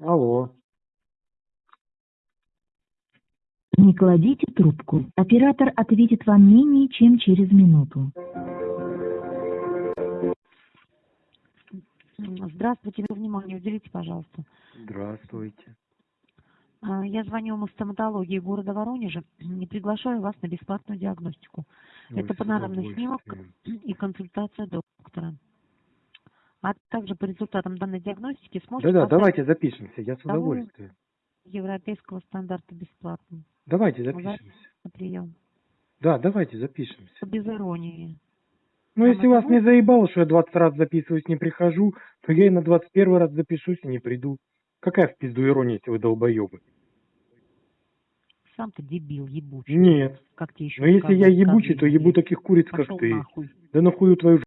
Алло. Не кладите трубку. Оператор ответит вам менее чем через минуту. Здравствуйте, внимание, уделите, пожалуйста. Здравствуйте. А, Я звоню вам из стоматологии города Воронежа и приглашаю вас на бесплатную диагностику Ой, Это с панорамный снимок. и консультация доктора. А также по результатам данной диагностики сможете Да-да, давайте запишемся, я с удовольствием. европейского стандарта бесплатно Давайте запишемся. на прием. Да, давайте запишемся. Без иронии. Ну, если вас не заебало, что я 20 раз записываюсь, не прихожу, то я и на 21 раз запишусь и не приду. Какая в пизду ирония, если вы долбоебы? Сам ты дебил, ебучий. Нет. Как тебе еще Но если я ебучий, то ебу таких куриц, как Пошел ты. нахуй. Да нахуй твою